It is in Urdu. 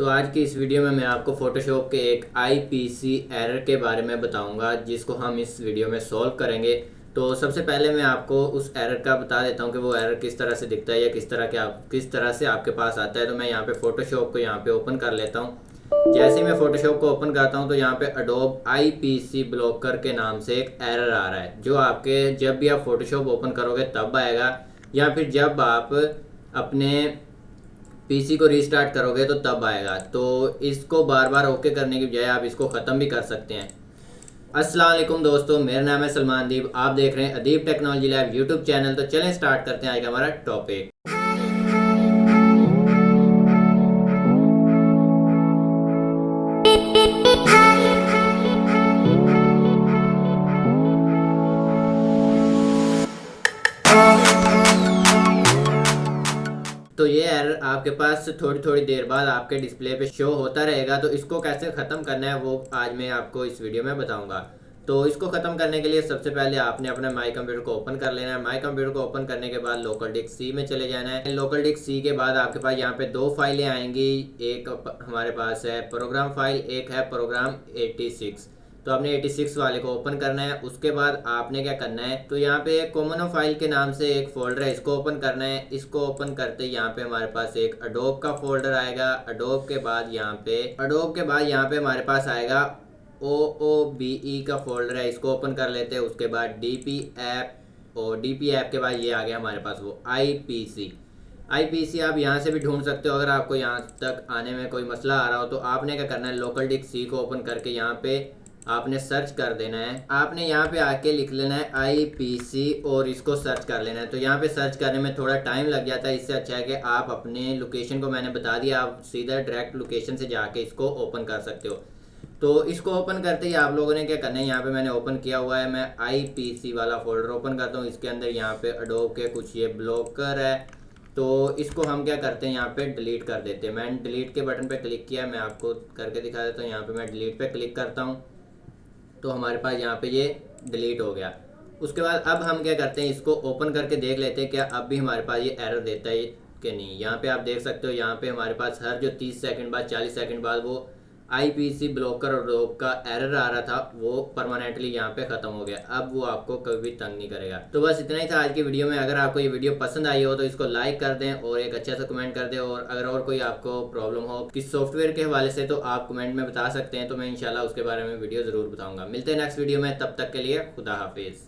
تو آج کی اس ویڈیو میں میں آپ کو فوٹو شاپ کے ایک آئی پی سی ایرر کے بارے میں بتاؤں گا، جس کو ہم اس ویڈیو میں سولو کریں گے۔ تو سب سے پہلے میں آپ کو اس ایرر کا بتا دیتا ہوں کہ وہ ایرر کس طرح سے دکھتا ہے یا کس طرح کے آپ کس طرح سے آپ کے پاس آتا ہے۔ تو میں یہاں پہ فوٹو شاپ کو یہاں پہ اوپن کر لیتا ہوں۔ جیسے ہی میں فوٹو شاپ کو اوپن کرتا ہوں تو یہاں پہ اڈوب آئی پی سی بلوکر کے نام سے ایک ایرر آ رہا ہے، جو آپ کے جب بھی آپ فوٹو شاپ اوپن کرو گے تب آئے گا۔ یا پھر جب آپ اپنے پی سی کو ریسٹارٹ کرو گے تو تب آئے گا۔ تو اس کو بار بار اوکے کرنے کی بجائے آپ اس کو ختم بھی کر سکتے ہیں۔ السلام علیکم دوستو، میرا نام ہے سلمان دیب آپ دیکھ رہے ہیں ادیب ٹیکنالوجی لیب یوٹیوب چینل۔ تو چلیں سٹارٹ کرتے ہیں آج کا ہمارا ٹاپک ایرر آپ کے پاس تھوڑی تھوڑی دیر بعد آپ کے ڈسپلے پہ شو ہوتا رہے گا، تو اس کو کیسے ختم کرنا ہے وہ آج میں آپ کو اس ویڈیو میں بتاؤں گا۔ تو اس کو ختم کرنے کے لیے سب سے پہلے آپ نے اپنا مائی کمپیوٹر کو اوپن کر لینا ہے۔ مائی کمپیوٹر کو اوپن کرنے کے بعد لوکل ڈک سی میں چلے جانا ہے۔ لوکل ڈک سی کے بعد آپ کے پاس یہاں پہ دو فائلیں آئیں گی۔ ایک ہمارے پاس ہے پروگرام فائل ایک ہے پروگرام ایٹی سکس تو آپ نے ایٹی سکس والے کو اوپن کرنا ہے۔ اس کے بعد آپ نے کیا کرنا ہے؟ تو یہاں پہ کومنو فائل کے نام سے ایک فولڈر ہے، اس کو اوپن کرنا ہے۔ اس کو اوپن کرتے یہاں پہ ہمارے پاس ایک اڈوب کا فولڈر آئے گا۔ اڈوب کے بعد یہاں پہ اڈوب کے بعد یہاں پہ ہمارے پاس آئے گا او او بی ای کا فولڈر ہے۔ اس کو اوپن کر لیتے ہیں۔ اس کے بعد ڈی پی ایپ اور ڈی پی ایپ کے بعد یہ آ گیا ہمارے پاس وہ آئی پی سی آئی پی سی آپ یہاں سے بھی ڈھونڈ سکتے ہو۔ اگر آپ کو یہاں تک آنے میں کوئی مسئلہ آ رہا ہو تو آپ نے کیا کرنا ہے؟ لوکل ڈک سی کو اوپن کر کے یہاں پہ آپ نے سرچ کر دینا ہے۔ آپ نے یہاں پہ آ کے لکھ لینا ہے آئی پی سی اور اس کو سرچ کر لینا ہے۔ تو یہاں پہ سرچ کرنے میں تھوڑا ٹائم لگ جاتا ہے اس سے اچھا ہے کہ آپ اپنے لوکیشن کو میں نے بتا دیا۔ آپ سیدھا ڈائریکٹ لوکیشن سے جا کے اس کو اوپن کر سکتے ہو۔ تو اس کو اوپن کرتے ہی آپ لوگوں نے کیا کرنا ہے؟ یہاں پہ میں نے اوپن کیا ہوا ہے۔ میں آئی پی سی والا فولڈر اوپن کرتا ہوں۔ اس کے اندر یہاں پہ اڈوب کے کچھ یہ بلوکر ہے۔ تو اس کو ہم کیا کرتے ہیں؟ یہاں پہ ڈیلیٹ کر دیتے ہیں۔ میں نے ڈیلیٹ کے بٹن پہ کلک کیا میں آپ کو کر کے دکھا دیتا ہوں۔ یہاں پہ میں ڈیلیٹ پہ کلک کرتا ہوں۔ تو ہمارے پاس یہاں پہ یہ ڈیلیٹ ہو گیا۔ اس کے بعد اب ہم کیا کرتے ہیں، اس کو اوپن کر کے دیکھ لیتے ہیں کیا اب بھی ہمارے پاس یہ ایرر دیتا ہے کہ نہیں۔ یہاں پہ آپ دیکھ سکتے ہو، یہاں پہ ہمارے پاس ہر جو تیس سیکنڈ بعد، چالیس سیکنڈ بعد وہ آئی پی سی بلوکر اور روک کا ایرر آ رہا تھا، وہ پرماننٹلی یہاں پہ ختم ہو گیا۔ اب وہ آپ کو کبھی بھی تنگ نہیں کرے گا۔ تو بس اتنا ہی تھا آج کی ویڈیو میں۔ اگر آپ کو یہ ویڈیو پسند آئی ہو تو اس کو لائک کر دیں اور ایک اچھا سا کمنٹ کر دیں۔ اور اگر اور کوئی آپ کو پرابلم ہو کس سافٹ ویئر کے حوالے سے تو آپ کمنٹ میں بتا سکتے ہیں۔ تو میں انشاءاللہ اس کے بارے میں ویڈیو ضرور بتاؤں گا۔ ملتے ہیں نیکسٹ ویڈیو میں۔ تب تک کے لیے خدا حافظ۔